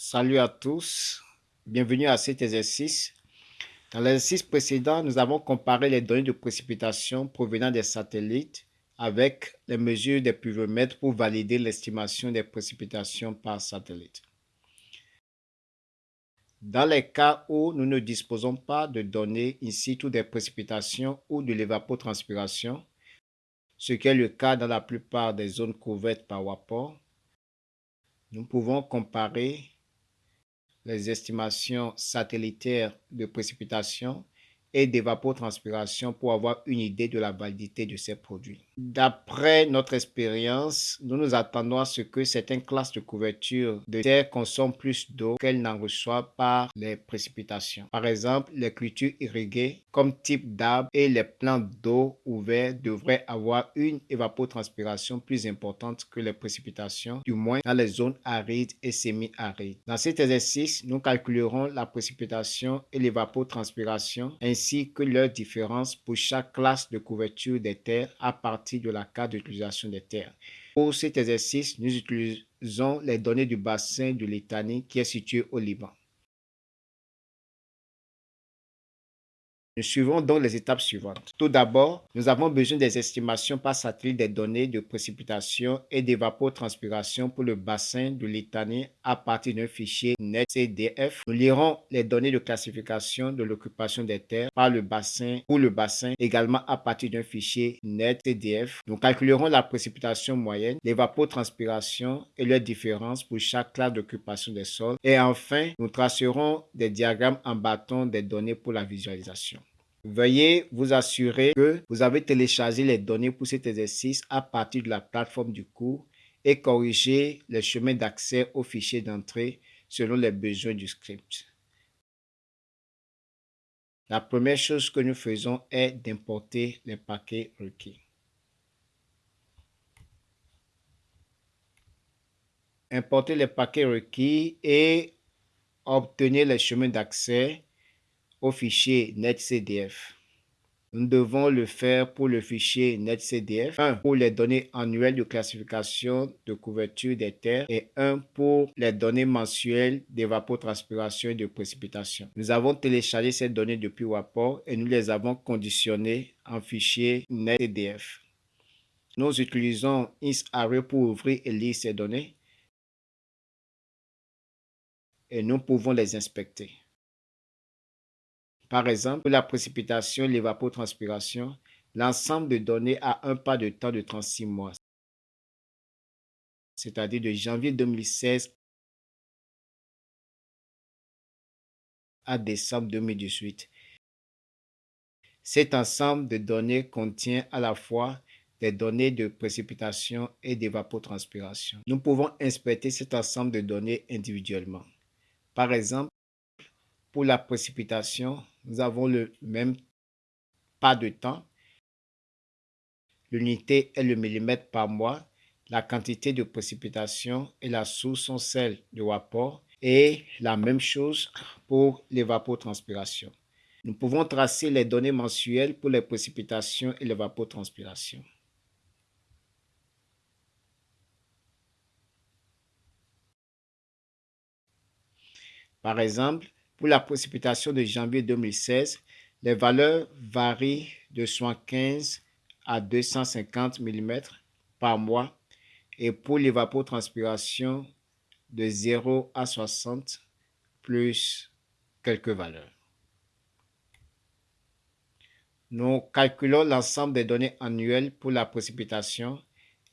Salut à tous, bienvenue à cet exercice. Dans l'exercice précédent, nous avons comparé les données de précipitation provenant des satellites avec les mesures des pluviomètres pour valider l'estimation des précipitations par satellite. Dans les cas où nous ne disposons pas de données in situ des précipitations ou de l'évapotranspiration, ce qui est le cas dans la plupart des zones couvertes par WAPOR, nous pouvons comparer les estimations satellitaires de précipitation et d'évapotranspiration pour avoir une idée de la validité de ces produits. D'après notre expérience, nous nous attendons à ce que certaines classes de couverture de terre consomment plus d'eau qu'elles n'en reçoivent par les précipitations. Par exemple, les cultures irriguées comme type d'arbres et les plantes d'eau ouvertes devraient avoir une évapotranspiration plus importante que les précipitations, du moins dans les zones arides et semi-arides. Dans cet exercice, nous calculerons la précipitation et l'évapotranspiration ainsi que leur différence pour chaque classe de couverture des terres à partir de la carte d'utilisation des terres. Pour cet exercice, nous utilisons les données du bassin de Litanie qui est situé au Liban. Nous suivons donc les étapes suivantes. Tout d'abord, nous avons besoin des estimations par satellite des données de précipitation et d'évapotranspiration pour le bassin de Litanie à partir d'un fichier NetCDF. Nous lirons les données de classification de l'occupation des terres par le bassin pour le bassin également à partir d'un fichier NetCDF. Nous calculerons la précipitation moyenne, l'évapotranspiration et leurs différences pour chaque classe d'occupation des sols. Et enfin, nous tracerons des diagrammes en bâton des données pour la visualisation. Veuillez vous assurer que vous avez téléchargé les données pour cet exercice à partir de la plateforme du cours et corriger les chemins d'accès au fichier d'entrée selon les besoins du script. La première chose que nous faisons est d'importer les paquets requis. Importer les paquets requis et obtenir les chemins d'accès au fichier netcdf. Nous devons le faire pour le fichier netcdf, un pour les données annuelles de classification de couverture des terres et un pour les données mensuelles d'évapotranspiration et de précipitation. Nous avons téléchargé ces données depuis WAPOR et nous les avons conditionnées en fichier netcdf. Nous utilisons InstArray pour ouvrir et lire ces données et nous pouvons les inspecter. Par exemple, pour la précipitation et l'évapotranspiration, l'ensemble de données a un pas de temps de 36 mois, c'est-à-dire de janvier 2016 à décembre 2018. Cet ensemble de données contient à la fois des données de précipitation et d'évapotranspiration. Nous pouvons inspecter cet ensemble de données individuellement. Par exemple, pour la précipitation, nous avons le même pas de temps. L'unité est le millimètre par mois. La quantité de précipitation et la source sont celles de vapeur et la même chose pour l'évapotranspiration. Nous pouvons tracer les données mensuelles pour les précipitations et l'évapotranspiration. Par exemple, pour la précipitation de janvier 2016, les valeurs varient de 75 à 250 mm par mois et pour l'évapotranspiration de 0 à 60 plus quelques valeurs. Nous calculons l'ensemble des données annuelles pour la précipitation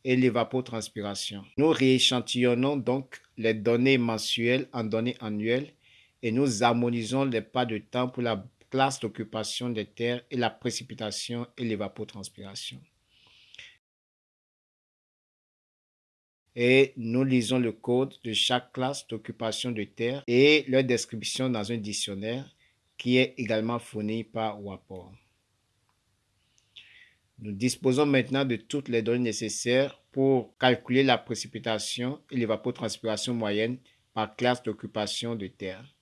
et l'évapotranspiration. Nous rééchantillonnons donc les données mensuelles en données annuelles et nous harmonisons les pas de temps pour la classe d'occupation des terres et la précipitation et l'évapotranspiration. Et nous lisons le code de chaque classe d'occupation de terre et leur description dans un dictionnaire qui est également fourni par WAPOR. Nous disposons maintenant de toutes les données nécessaires pour calculer la précipitation et l'évapotranspiration moyenne par classe d'occupation de terre.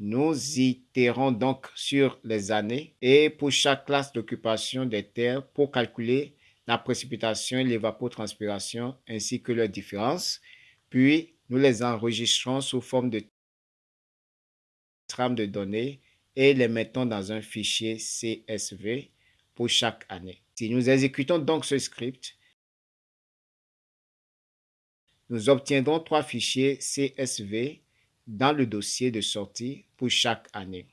Nous itérons donc sur les années et pour chaque classe d'occupation des terres pour calculer la précipitation et l'évapotranspiration ainsi que leurs différences, puis nous les enregistrons sous forme de trame de données et les mettons dans un fichier CSV pour chaque année. Si nous exécutons donc ce script, nous obtiendrons trois fichiers CSV dans le dossier de sortie pour chaque année.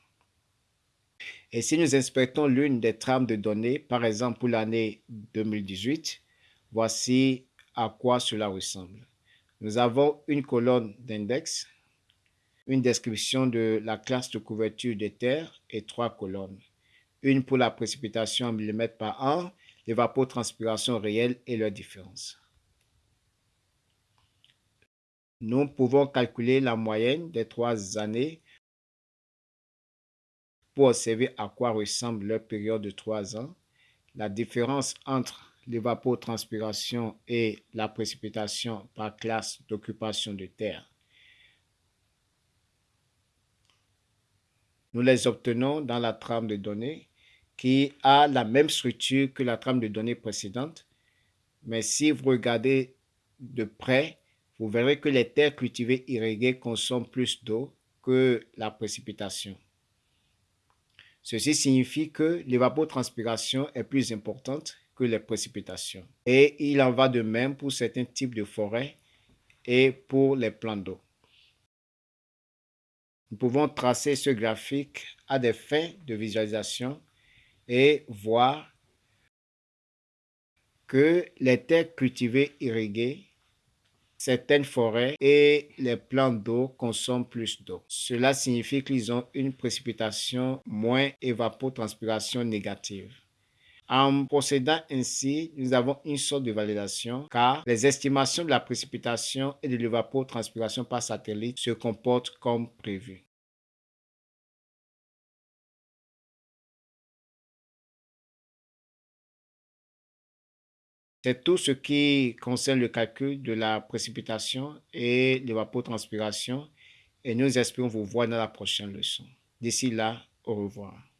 Et si nous inspectons l'une des trames de données, par exemple pour l'année 2018, voici à quoi cela ressemble. Nous avons une colonne d'index, une description de la classe de couverture des terres et trois colonnes. Une pour la précipitation en millimètres par an, l'évapotranspiration réelle et leur différence. Nous pouvons calculer la moyenne des trois années pour observer à quoi ressemble leur période de trois ans, la différence entre l'évapotranspiration et la précipitation par classe d'occupation de terre. Nous les obtenons dans la trame de données qui a la même structure que la trame de données précédente, mais si vous regardez de près, vous verrez que les terres cultivées irriguées consomment plus d'eau que la précipitation. Ceci signifie que l'évapotranspiration est plus importante que les précipitations. Et il en va de même pour certains types de forêts et pour les plans d'eau. Nous pouvons tracer ce graphique à des fins de visualisation et voir que les terres cultivées irriguées certaines forêts et les plants d'eau consomment plus d'eau. Cela signifie qu'ils ont une précipitation moins évapotranspiration négative. En procédant ainsi, nous avons une sorte de validation car les estimations de la précipitation et de l'évapotranspiration par satellite se comportent comme prévu. C'est tout ce qui concerne le calcul de la précipitation et l'évapotranspiration et nous espérons vous voir dans la prochaine leçon. D'ici là, au revoir.